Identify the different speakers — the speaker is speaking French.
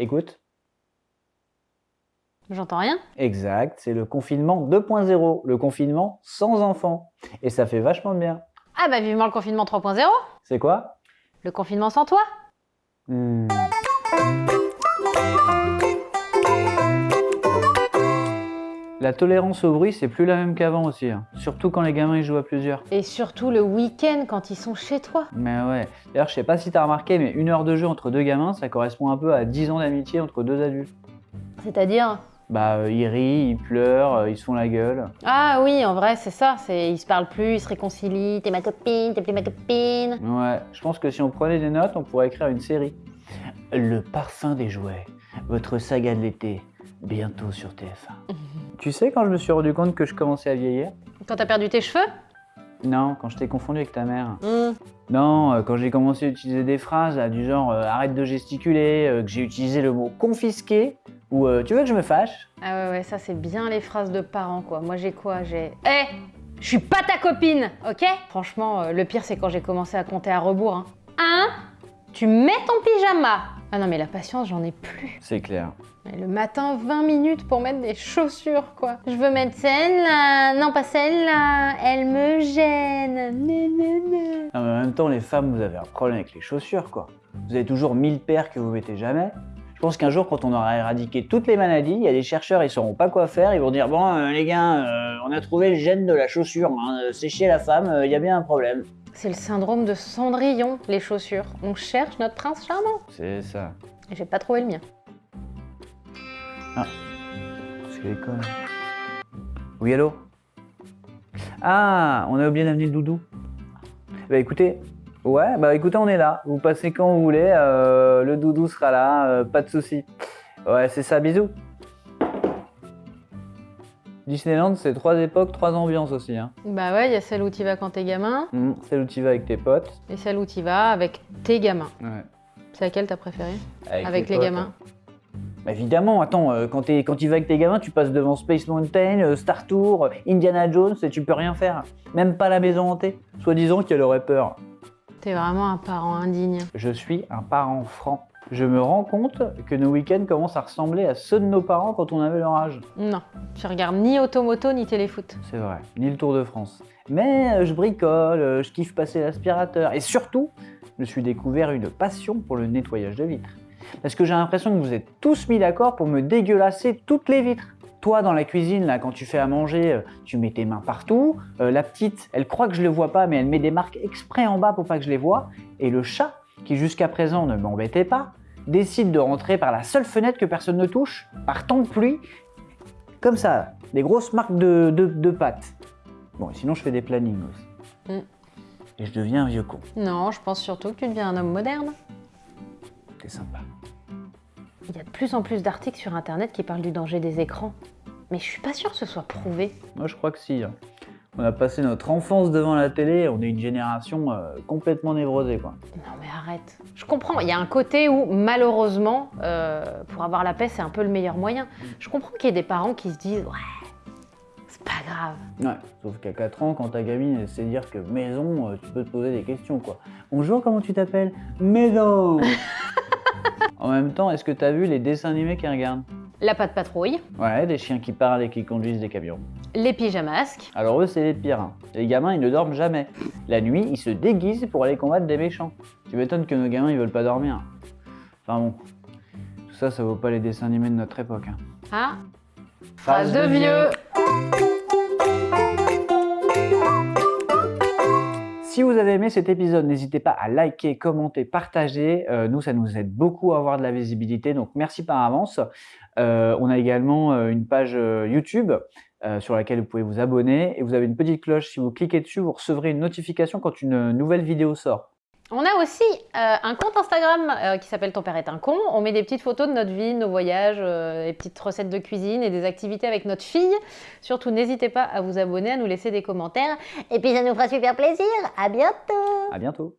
Speaker 1: Écoute.
Speaker 2: J'entends rien.
Speaker 1: Exact, c'est le confinement 2.0, le confinement sans enfants. Et ça fait vachement bien.
Speaker 2: Ah bah vivement le confinement 3.0
Speaker 1: C'est quoi?
Speaker 2: Le confinement sans toi
Speaker 1: Hmm. La tolérance au bruit, c'est plus la même qu'avant aussi. hein. Surtout quand les gamins ils jouent à plusieurs.
Speaker 2: Et surtout le week-end quand ils sont chez toi.
Speaker 1: Mais ouais. D'ailleurs, je sais pas si t'as remarqué, mais une heure de jeu entre deux gamins, ça correspond un peu à 10 ans d'amitié entre deux adultes.
Speaker 2: C'est-à-dire?
Speaker 1: Bah, euh, ils rient, ils pleurent, euh, ils se font la gueule.
Speaker 2: Ah oui, en vrai, c'est ça. Ils se parlent plus, ils se réconcilient. T'es ma copine, t'es plus ma copine.
Speaker 1: Ouais, je pense que si on prenait des notes, on pourrait écrire une série. Le parfum des jouets, votre saga de l'été, bientôt sur TF1. tu sais quand je me suis rendu compte que je commençais à vieillir?
Speaker 2: Quand t'as perdu tes cheveux?
Speaker 1: Non, quand je t'ai confondu avec ta mère.
Speaker 2: Hmm.
Speaker 1: Non, euh, quand j'ai commencé à utiliser des phrases là, du genre euh, arrête de gesticuler, euh, que j'ai utilisé le mot confisqué, ou tu veux que je me fâche?
Speaker 2: Ah ouais, ouais, ça c'est bien les phrases de parents quoi. Moi j'ai quoi? J'ai. Eh Je suis pas ta copine, ok? Franchement, le pire c'est quand j'ai commencé à compter à rebours. Hein. Tu mets ton pyjama. Ah non, mais la patience, j'en ai plus.
Speaker 1: C'est clair.
Speaker 2: Et le matin, 20 minutes pour mettre des chaussures, quoi. Je veux mettre celle-là. Non, pas celle-là. Elle me gêne.
Speaker 1: Non, mais en même temps, les femmes, vous avez un problème avec les chaussures, quoi. Vous avez toujours 1000 paires que vous mettez jamais. Je pense qu'un jour, quand on aura éradiqué toutes les maladies, il y a des chercheurs, ils sauront pas quoi faire. Ils vont dire Bon, euh, les gars, euh, on a trouvé le gène de la chaussure. Hein. Euh, C'est chez la femme, euh, il y a bien un problème.
Speaker 2: C'est le syndrome de Cendrillon, les chaussures. On cherche notre prince charmant.
Speaker 1: C'est ça.
Speaker 2: Et j'ai pas trouvé le mien.
Speaker 1: C'est l'école. Oui, allô? Ah, on a oublié d'amener le doudou. Bah écoutez, ouais, bah écoutez, on est là. Vous passez quand vous voulez, euh, le doudou sera là, euh, pas de souci. Ouais, c'est ça, bisous. Disneyland, c'est trois époques, trois ambiances aussi. Hein.
Speaker 2: Bah ouais, il y a celle où tu vas quand t'es gamin,
Speaker 1: Hum, celle où tu vas avec tes potes.
Speaker 2: et celle où tu vas avec tes gamins.
Speaker 1: Ouais.
Speaker 2: C'est laquelle t'as préférée? Avec les
Speaker 1: potes,
Speaker 2: gamins.
Speaker 1: Bah, évidemment, attends, euh, quand, t'es- quand tu vas avec tes gamins, tu passes devant Space Mountain, euh, Star Tour, euh, Indiana Jones, et tu peux rien faire. Même pas la maison hantée. Soi-disant qu'elle aurait peur.
Speaker 2: T'es vraiment un parent indigne.
Speaker 1: Je suis un parent franc. Je me rends compte que nos week-ends commencent à ressembler à ceux de nos parents quand on avait leur âge.
Speaker 2: Non, tu regardes ni Automoto ni Téléfoot.
Speaker 1: C'est vrai, ni le Tour de France. Mais euh, je bricole, euh, je kiffe passer l'aspirateur. Et surtout, je me suis découvert une passion pour le nettoyage de vitres. Parce que j'ai l'impression que vous êtes tous mis d'accord pour me dégueulasser toutes les vitres. Toi, dans la cuisine, là, quand tu fais à manger, euh, tu mets tes mains partout. Euh, la petite, elle croit que je le vois pas, mais elle met des marques exprès en bas pour pas que je les vois. Et le chat, qui jusqu'à présent ne m'embêtait pas, décide de rentrer par la seule fenêtre que personne ne touche, par temps de pluie, comme ça, des grosses marques de, de, de pattes. Bon, sinon je fais des plannings aussi.
Speaker 2: Mm.
Speaker 1: Et je deviens un vieux con.
Speaker 2: Non, je pense surtout que tu deviens un homme moderne.
Speaker 1: C'est sympa.
Speaker 2: Il y a de plus en plus d'articles sur internet qui parlent du danger des écrans. Mais je suis pas sûre que ce soit prouvé.
Speaker 1: Moi je crois que si. hein. On a passé notre enfance devant la télé, on est une génération euh, complètement névrosée quoi.
Speaker 2: Non mais arrête. Je comprends, il y a un côté où malheureusement, euh, pour avoir la paix, c'est un peu le meilleur moyen. Je comprends qu'il y ait des parents qui se disent ouais, c'est pas grave.
Speaker 1: Ouais, sauf qu'à 4 ans, quand ta gamine elle sait dire que maison, euh, tu peux te poser des questions quoi. Bonjour, comment tu t'appelles? Maison En même temps, est-ce que t'as vu les dessins animés qu'ils regardent
Speaker 2: La patte patrouille,
Speaker 1: Ouais, des chiens qui parlent et qui conduisent des camions.
Speaker 2: les pyjamasques,
Speaker 1: Alors eux, c'est les pires. hein. Les gamins, ils ne dorment jamais. La nuit, ils se déguisent pour aller combattre des méchants. Tu m'étonnes que nos gamins, ils veulent pas dormir. Enfin bon, tout ça, ça vaut pas les dessins animés de notre époque. hein.
Speaker 2: ah, phrase de vieux.
Speaker 1: Si vous avez aimé cet épisode, n'hésitez pas à liker, commenter, partager. Euh, nous, ça nous aide beaucoup à avoir de la visibilité, donc merci par avance. Euh, on a également euh, une page YouTube sur laquelle vous pouvez vous abonner et vous avez une petite cloche. Si vous cliquez dessus, vous recevrez une notification quand une nouvelle vidéo sort.
Speaker 2: On a aussi euh, un compte Instagram euh, qui s'appelle Ton père est un con. On met des petites photos de notre vie, nos voyages, euh, des petites recettes de cuisine et des activités avec notre fille. Surtout, n'hésitez pas à vous abonner, à nous laisser des commentaires.
Speaker 3: Et puis ça nous fera super plaisir. À bientôt
Speaker 1: À bientôt.